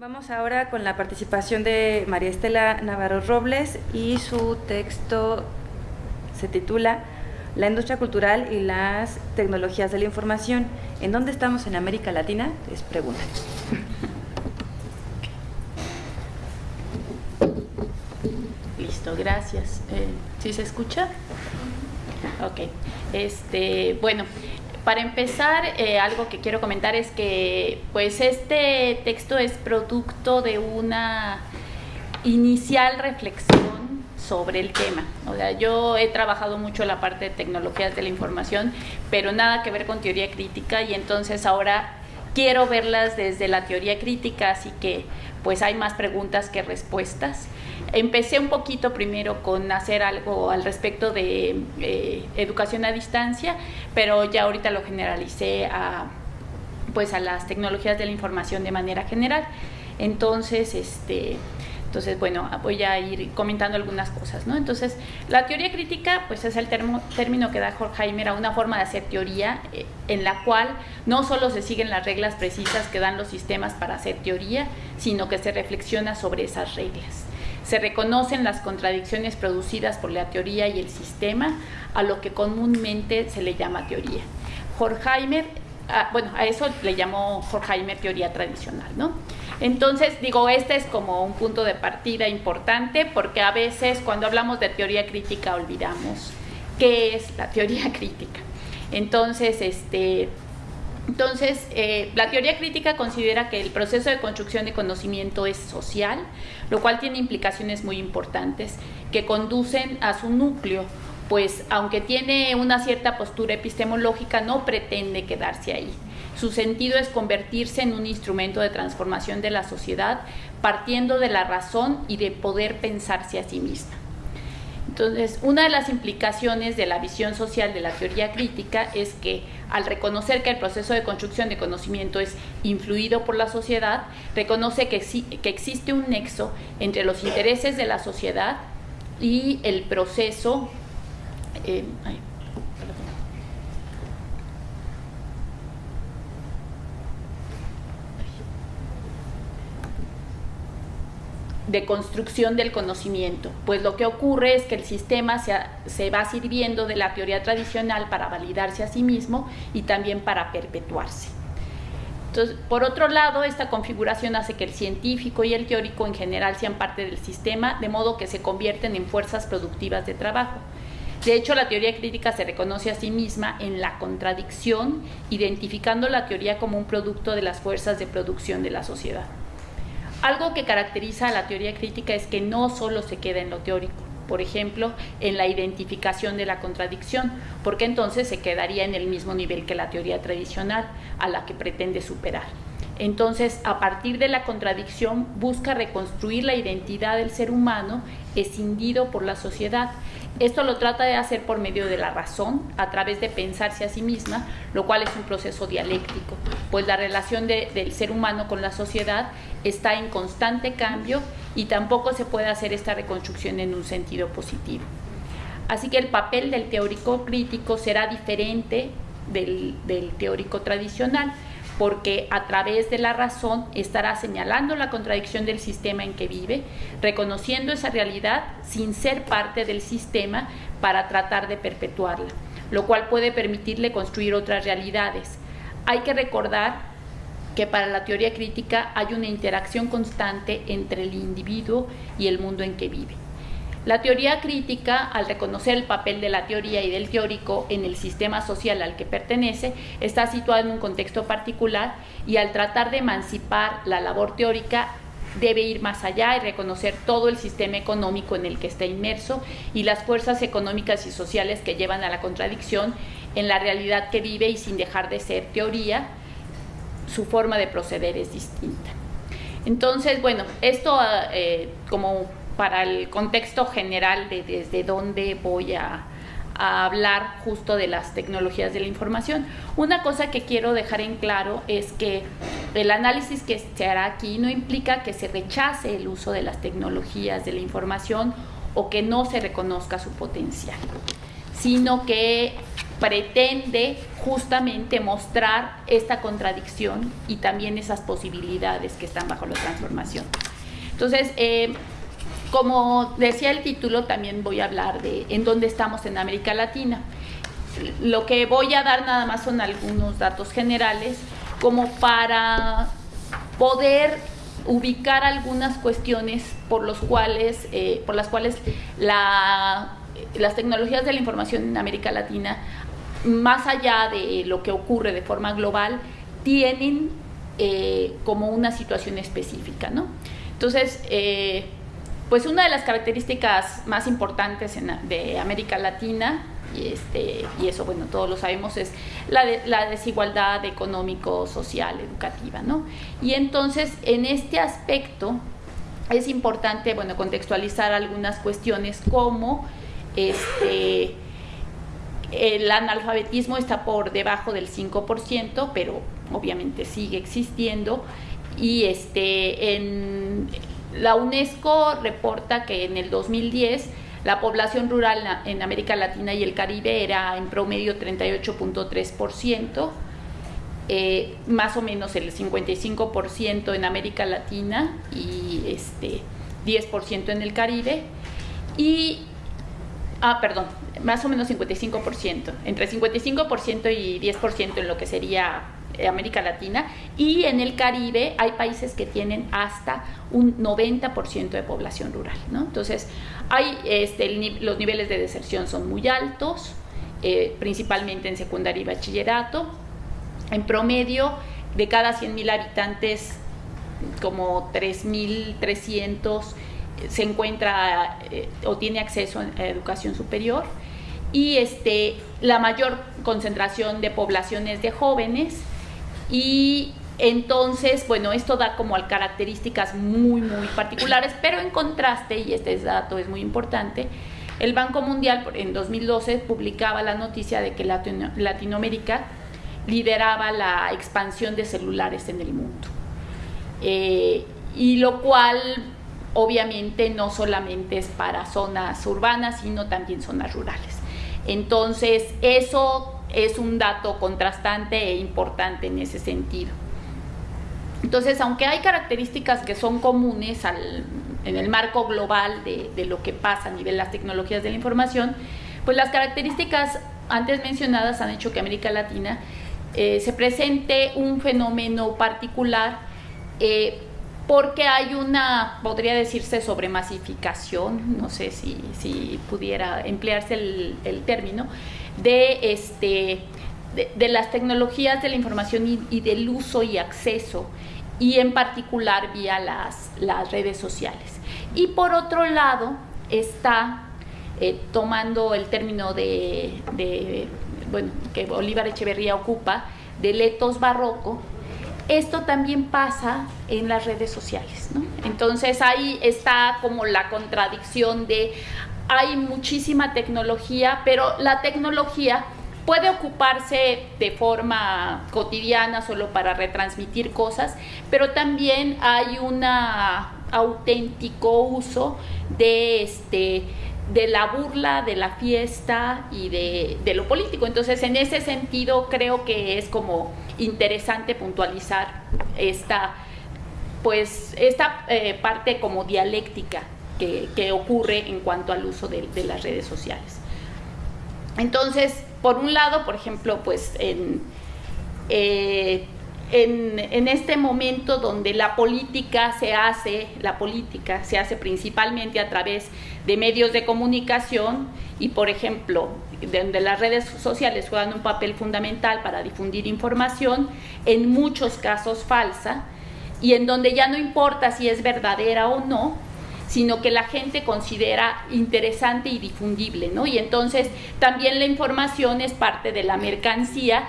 Vamos ahora con la participación de María Estela Navarro Robles y su texto se titula La industria cultural y las tecnologías de la información. ¿En dónde estamos en América Latina? Es pregunta. Listo, gracias. Eh, ¿Sí se escucha? Ok. Este, bueno, para empezar, eh, algo que quiero comentar es que pues este texto es producto de una inicial reflexión sobre el tema. O sea, yo he trabajado mucho la parte de tecnologías de la información, pero nada que ver con teoría crítica y entonces ahora quiero verlas desde la teoría crítica, así que pues hay más preguntas que respuestas. Empecé un poquito primero con hacer algo al respecto de eh, educación a distancia, pero ya ahorita lo generalicé a, pues a las tecnologías de la información de manera general. Entonces, este, entonces, bueno, voy a ir comentando algunas cosas, ¿no? Entonces, la teoría crítica, pues es el término que da Horkheimer a una forma de hacer teoría eh, en la cual no solo se siguen las reglas precisas que dan los sistemas para hacer teoría, sino que se reflexiona sobre esas reglas. Se reconocen las contradicciones producidas por la teoría y el sistema, a lo que comúnmente se le llama teoría. Horkheimer, ah, bueno, a eso le llamó Horkheimer teoría tradicional, ¿no? Entonces, digo, este es como un punto de partida importante porque a veces cuando hablamos de teoría crítica olvidamos qué es la teoría crítica. Entonces, este, entonces, eh, la teoría crítica considera que el proceso de construcción de conocimiento es social, lo cual tiene implicaciones muy importantes que conducen a su núcleo, pues aunque tiene una cierta postura epistemológica, no pretende quedarse ahí. Su sentido es convertirse en un instrumento de transformación de la sociedad, partiendo de la razón y de poder pensarse a sí misma. Entonces, una de las implicaciones de la visión social de la teoría crítica es que al reconocer que el proceso de construcción de conocimiento es influido por la sociedad, reconoce que, que existe un nexo entre los intereses de la sociedad y el proceso... Eh, de construcción del conocimiento, pues lo que ocurre es que el sistema se, se, va sirviendo de la teoría tradicional para validarse a sí mismo y también para perpetuarse. Entonces, por otro lado, esta configuración hace que el científico y el teórico en general sean parte del sistema, de modo que se convierten en fuerzas productivas de trabajo. De hecho, la teoría crítica se reconoce a sí misma en la contradicción, identificando la teoría como un producto de las fuerzas de producción de la sociedad. Algo que caracteriza a la teoría crítica es que no solo se queda en lo teórico, por ejemplo, en la identificación de la contradicción, porque entonces se quedaría en el mismo nivel que la teoría tradicional a la que pretende superar. Entonces, a partir de la contradicción, busca reconstruir la identidad del ser humano escindido por la sociedad. Esto lo trata de hacer por medio de la razón, a través de pensarse a sí misma, lo cual es un proceso dialéctico, pues la relación del ser humano con la sociedad está en constante cambio y tampoco se puede hacer esta reconstrucción en un sentido positivo. Así que el papel del teórico crítico será diferente del, teórico tradicional porque a través de la razón estará señalando la contradicción del sistema en que vive, reconociendo esa realidad sin ser parte del sistema para tratar de perpetuarla, lo cual puede permitirle construir otras realidades. Hay que recordar que para la teoría crítica hay una interacción constante entre el individuo y el mundo en que vive. La teoría crítica, al reconocer el papel de la teoría y del teórico en el sistema social al que pertenece, está situada en un contexto particular y al tratar de emancipar la labor teórica debe ir más allá y reconocer todo el sistema económico en el que está inmerso y las fuerzas económicas y sociales que llevan a la contradicción en la realidad que vive y sin dejar de ser teoría, su forma de proceder es distinta. Entonces, bueno, esto eh, como para el contexto general de desde dónde voy a, hablar justo de las tecnologías de la información. Una cosa que quiero dejar en claro es que el análisis que se hará aquí no implica que se rechace el uso de las tecnologías de la información o que no se reconozca su potencial, sino que pretende justamente mostrar esta contradicción y también esas posibilidades que están bajo la transformación. Entonces, eh, como decía el título, también voy a hablar de en dónde estamos en América Latina. Lo que voy a dar nada más son algunos datos generales como para poder ubicar algunas cuestiones por, los cuales, eh, por las cuales las tecnologías de la información en América Latina más allá de lo que ocurre de forma global, tienen eh, como una situación específica, ¿no? Entonces, eh, pues una de las características más importantes de América Latina, y, este, y eso, bueno, todos lo sabemos, es la, desigualdad económico, social, educativa, ¿no? Y entonces, en este aspecto, es importante, bueno, contextualizar algunas cuestiones como, este, el analfabetismo está por debajo del 5%, pero obviamente sigue existiendo. Y este, en, la UNESCO reporta que en el 2010 la población rural en América Latina y el Caribe era en promedio 38.3%, eh, más o menos el 55% en América Latina y este, 10% en el Caribe. Y Ah, perdón, más o menos 55%, entre 55% y 10% en lo que sería América Latina y en el Caribe hay países que tienen hasta un 90% de población rural. Entonces, hay, este, los niveles de deserción son muy altos, eh, principalmente en secundaria y bachillerato. En promedio, de cada 100.000 habitantes, como 3.300 se encuentra eh, o tiene acceso a educación superior y este, la mayor concentración de poblaciones de jóvenes y entonces, bueno, esto da como características muy, muy particulares, pero en contraste, y este dato es muy importante, el Banco Mundial en 2012 publicaba la noticia de que Latinoamérica lideraba la expansión de celulares en el mundo. Eh, y lo cual obviamente no solamente es para zonas urbanas, sino también zonas rurales. Entonces, eso es un dato contrastante e importante en ese sentido. Entonces, aunque hay características que son comunes en el marco global de, lo que pasa a nivel de las tecnologías de la información, pues las características antes mencionadas han hecho que América Latina eh, se presente un fenómeno particular eh, porque hay una, podría decirse, sobremasificación, no sé si, si pudiera emplearse el, término, de, este, de, las tecnologías de la información y, del uso y acceso, y en particular vía las, las redes sociales. Y por otro lado, está eh, tomando el término de, de, bueno, que Bolívar Echeverría ocupa, de letos barroco, esto también pasa en las redes sociales. Entonces ahí está como la contradicción de hay muchísima tecnología, pero la tecnología puede ocuparse de forma cotidiana solo para retransmitir cosas, pero también hay un auténtico uso de este de la burla, de la fiesta y de, lo político. Entonces, en ese sentido, creo que es como interesante puntualizar esta, pues, esta eh, parte como dialéctica que, ocurre en cuanto al uso de, de, las redes sociales. Entonces, por un lado, por ejemplo, pues eh, en, en, este momento donde la política se hace, la política se hace principalmente a través de medios de comunicación y, por ejemplo, donde las redes sociales juegan un papel fundamental para difundir información, en muchos casos falsa, y en donde ya no importa si es verdadera o no, sino que la gente considera interesante y difundible, ¿no? Y entonces también la información es parte de la mercancía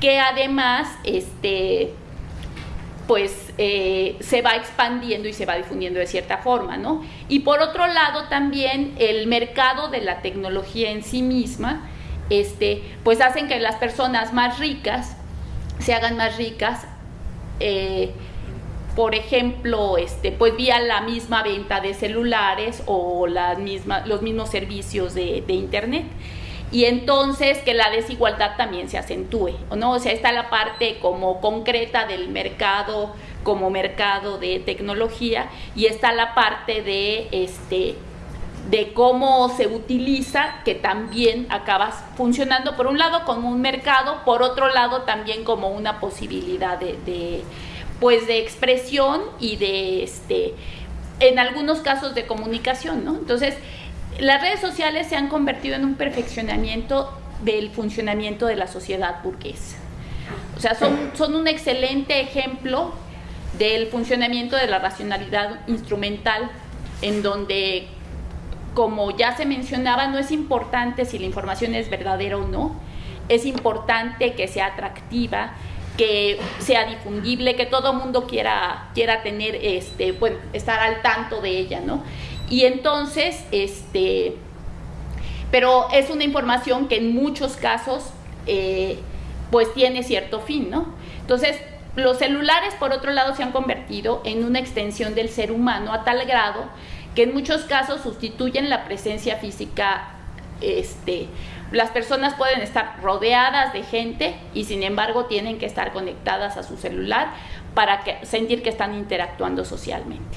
que además este, pues eh, se va expandiendo y se va difundiendo de cierta forma, ¿no? Y por otro lado también el mercado de la tecnología en sí misma, este, pues hacen que las personas más ricas se hagan más ricas, eh, por ejemplo, este, pues vía la misma venta de celulares o las mismas, los mismos servicios de, internet. y entonces que la desigualdad también se acentúe, ¿no? O sea, está la parte como concreta del mercado como mercado de tecnología y está la parte de este de cómo se utiliza, que también acaba funcionando por un lado como un mercado, por otro lado también como una posibilidad de, pues de expresión y de este en algunos casos de comunicación, ¿no? Entonces, las redes sociales se han convertido en un perfeccionamiento del funcionamiento de la sociedad burguesa. O sea, son, son un excelente ejemplo del funcionamiento de la racionalidad instrumental, en donde, como ya se mencionaba, no es importante si la información es verdadera o no, es importante que sea atractiva, que sea difundible, que todo mundo quiera, quiera tener, este, bueno, estar al tanto de ella, ¿no? Y entonces, este, pero es una información que en muchos casos, eh, pues tiene cierto fin, ¿no? Entonces, los celulares, por otro lado, se han convertido en una extensión del ser humano a tal grado que en muchos casos sustituyen la presencia física. Este, las personas pueden estar rodeadas de gente y sin embargo tienen que estar conectadas a su celular para sentir que están interactuando socialmente.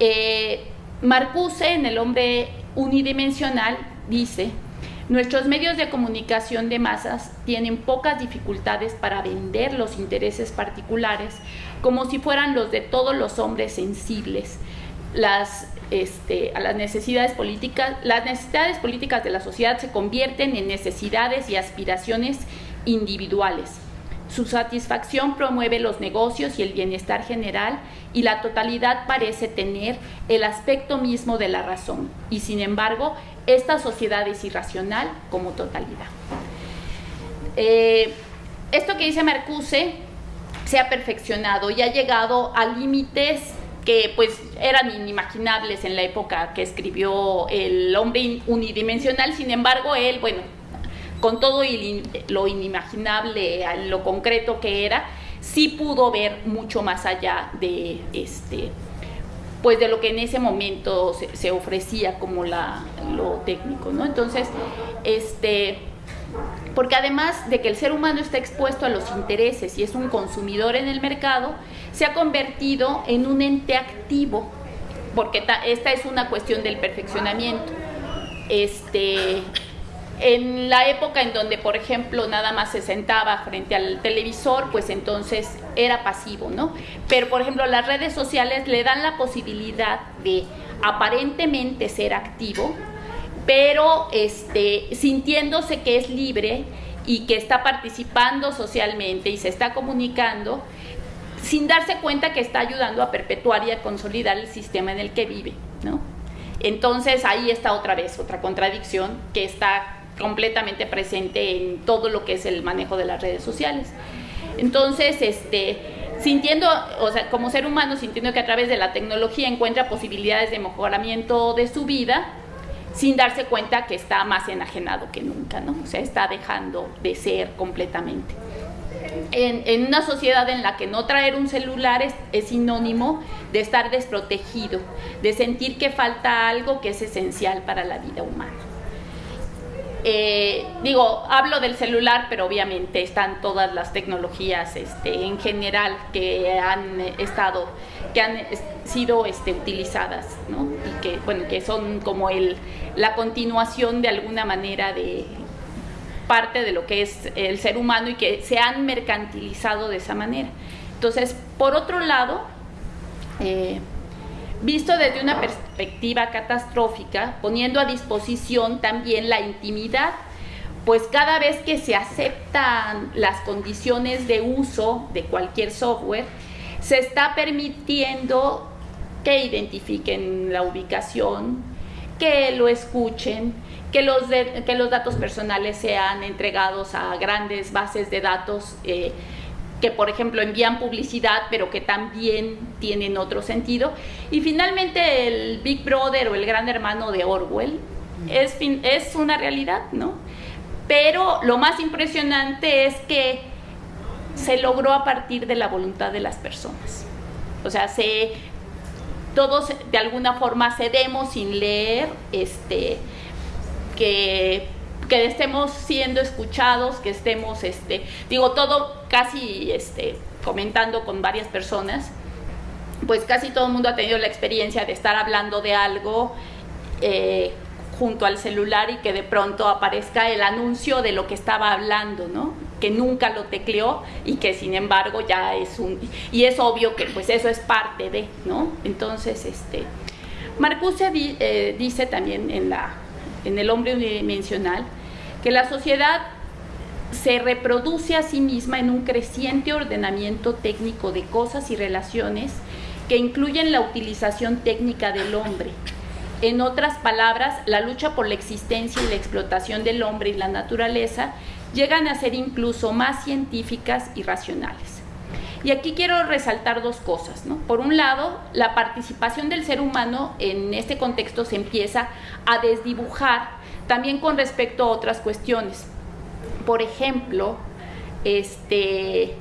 Eh, Marcuse, en El hombre unidimensional, dice Nuestros medios de comunicación de masas tienen pocas dificultades para vender los intereses particulares como si fueran los de todos los hombres sensibles. Las, este, las necesidades políticas, las necesidades políticas de la sociedad se convierten en necesidades y aspiraciones individuales. Su satisfacción promueve los negocios y el bienestar general y la totalidad parece tener el aspecto mismo de la razón y sin embargo esta sociedad es irracional como totalidad. Eh, esto que dice Marcuse se ha perfeccionado y ha llegado a límites que pues eran inimaginables en la época que escribió el hombre unidimensional, sin embargo él, bueno, con todo lo inimaginable, lo concreto que era, sí pudo ver mucho más allá de este pues de lo que en ese momento se, ofrecía como lo técnico, ¿no? Entonces, este, porque además de que el ser humano está expuesto a los intereses y es un consumidor en el mercado, se ha convertido en un ente activo, porque esta es una cuestión del perfeccionamiento. Este, en la época en donde, por ejemplo, nada más se sentaba frente al televisor, pues entonces era pasivo, ¿no? Pero, por ejemplo, las redes sociales le dan la posibilidad de aparentemente ser activo, pero este, sintiéndose que es libre y que está participando socialmente y se está comunicando, sin darse cuenta que está ayudando a perpetuar y a consolidar el sistema en el que vive, ¿no? Entonces ahí está otra vez otra contradicción que está completamente presente en todo lo que es el manejo de las redes sociales. Entonces, este, sintiendo, o sea, como ser humano, sintiendo que a través de la tecnología encuentra posibilidades de mejoramiento de su vida, sin darse cuenta que está más enajenado que nunca, ¿no? O sea, está dejando de ser completamente. En, una sociedad en la que no traer un celular es sinónimo de estar desprotegido, de sentir que falta algo que es esencial para la vida humana. Eh, digo, hablo del celular, pero obviamente están todas las tecnologías este, en general que han estado, que han sido este, utilizadas, ¿no? Y que, bueno, que son como el, la continuación de alguna manera de parte de lo que es el ser humano y que se han mercantilizado de esa manera. Entonces, por otro lado, eh, visto desde una perspectiva catastrófica, poniendo a disposición también la intimidad, pues cada vez que se aceptan las condiciones de uso de cualquier software, se está permitiendo que identifiquen la ubicación, que lo escuchen, que los, que los datos personales sean entregados a grandes bases de datos. Eh, que por ejemplo envían publicidad, pero que también tienen otro sentido. Y finalmente el Big Brother o el Gran Hermano de Orwell es, es una realidad, ¿no? Pero lo más impresionante es que se logró a partir de la voluntad de las personas. O sea, se, todos de alguna forma cedemos sin leer, este, que que estemos siendo escuchados, que estemos, este, digo, todo casi este, comentando con varias personas, pues casi todo el mundo ha tenido la experiencia de estar hablando de algo eh, junto al celular y que de pronto aparezca el anuncio de lo que estaba hablando, ¿no? Que nunca lo tecleó y que sin embargo ya es un... Y es obvio que pues eso es parte de, ¿no? Entonces, este... Marcuse eh, dice también en, la, en El hombre unidimensional que la sociedad se reproduce a sí misma en un creciente ordenamiento técnico de cosas y relaciones que incluyen la utilización técnica del hombre. En otras palabras, la lucha por la existencia y la explotación del hombre y la naturaleza llegan a ser incluso más científicas y racionales. Y aquí quiero resaltar dos cosas. Por un lado, la participación del ser humano en este contexto se empieza a desdibujar también con respecto a otras cuestiones. Por ejemplo, este,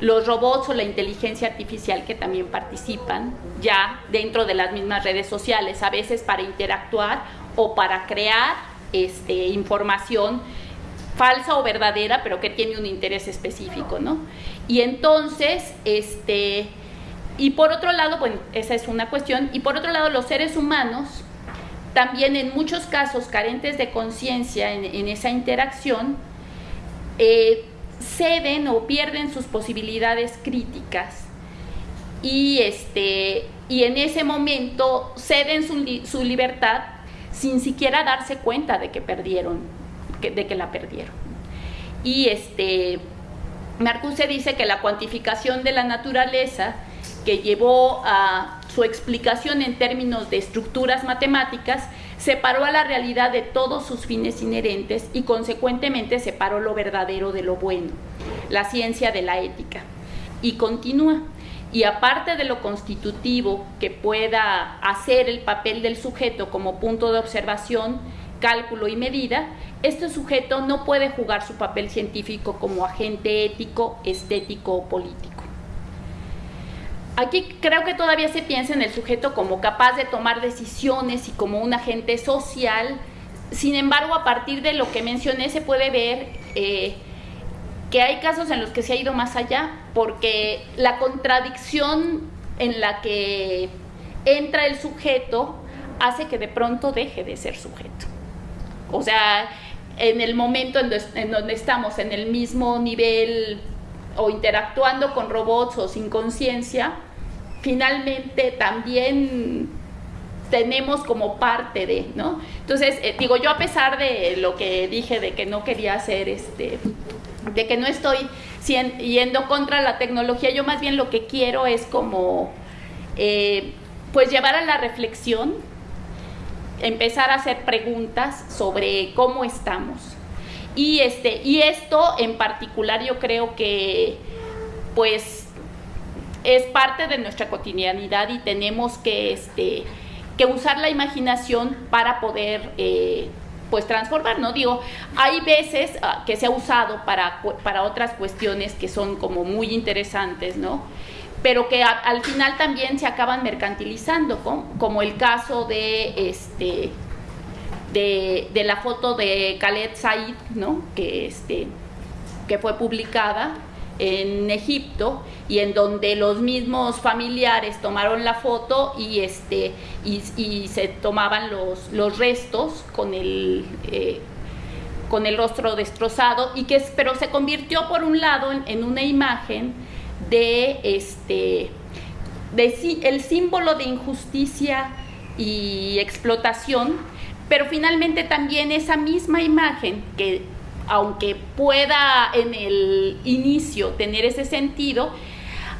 los robots o la inteligencia artificial que también participan ya dentro de las mismas redes sociales, a veces para interactuar o para crear este, información falsa o verdadera, pero que tiene un interés específico, ¿no? Y entonces, este, y por otro lado, bueno, esa es una cuestión, y por otro lado, los seres humanos, también en muchos casos carentes de conciencia en, esa interacción, eh, ceden o pierden sus posibilidades críticas y, este, y en ese momento ceden su, su libertad sin siquiera darse cuenta de que perdieron, de que la perdieron. Y este, Marcuse dice que la cuantificación de la naturaleza que llevó a su explicación en términos de estructuras matemáticas separó a la realidad de todos sus fines inherentes y consecuentemente separó lo verdadero de lo bueno, la ciencia de la ética. Y continúa. Y aparte de lo constitutivo que pueda hacer el papel del sujeto como punto de observación, cálculo y medida, este sujeto no puede jugar su papel científico como agente ético, estético o político. Aquí creo que todavía se piensa en el sujeto como capaz de tomar decisiones y como un agente social. Sin embargo, a partir de lo que mencioné, se puede ver eh, que hay casos en los que se ha ido más allá, porque la contradicción en la que entra el sujeto hace que de pronto deje de ser sujeto. O sea, en el momento en donde estamos en el mismo nivel o interactuando con robots o sin conciencia, finalmente también tenemos como parte de, ¿no? Entonces, eh, digo, yo a pesar de lo que dije de que no quería hacer, este, de que no estoy yendo contra la tecnología, yo más bien lo que quiero es como, eh, pues llevar a la reflexión, empezar a hacer preguntas sobre cómo estamos. Y, este, y esto en particular yo creo que, pues, es parte de nuestra cotidianidad y tenemos que, este, que usar la imaginación para poder eh, pues transformar, ¿no? Digo, hay veces ah, que se ha usado para, para otras cuestiones que son como muy interesantes, ¿no? Pero que al final también se acaban mercantilizando, como el caso de este de, la foto de Khaled Said, ¿no? Que este que fue publicada en Egipto y en donde los mismos familiares tomaron la foto y este y, se tomaban los, los restos con el eh, con el rostro destrozado y que pero se convirtió por un lado en, una imagen de este el símbolo de injusticia y explotación pero finalmente también esa misma imagen que aunque pueda en el inicio tener ese sentido,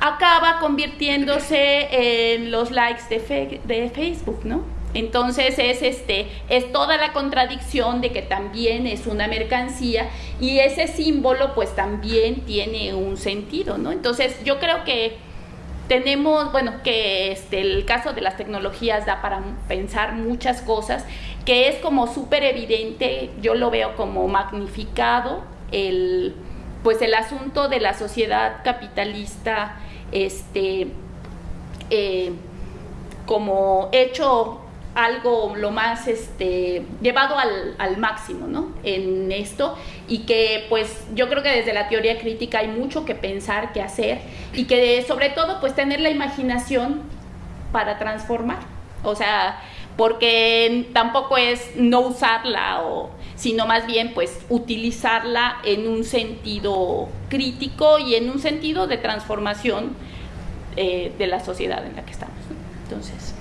acaba convirtiéndose en los likes de, de Facebook, ¿no? Entonces es este es toda la contradicción de que también es una mercancía y ese símbolo pues también tiene un sentido, ¿no? Entonces yo creo que tenemos, bueno, que este, el caso de las tecnologías da para pensar muchas cosas, que es como súper evidente, yo lo veo como magnificado, el, pues el asunto de la sociedad capitalista, este, eh, como hecho algo lo más este, llevado al, al, máximo ¿no? en esto y que pues yo creo que desde la teoría crítica hay mucho que pensar, que hacer y que sobre todo pues tener la imaginación para transformar. O sea, porque tampoco es no usarla, o, sino más bien pues utilizarla en un sentido crítico y en un sentido de transformación eh, de la sociedad en la que estamos. Entonces...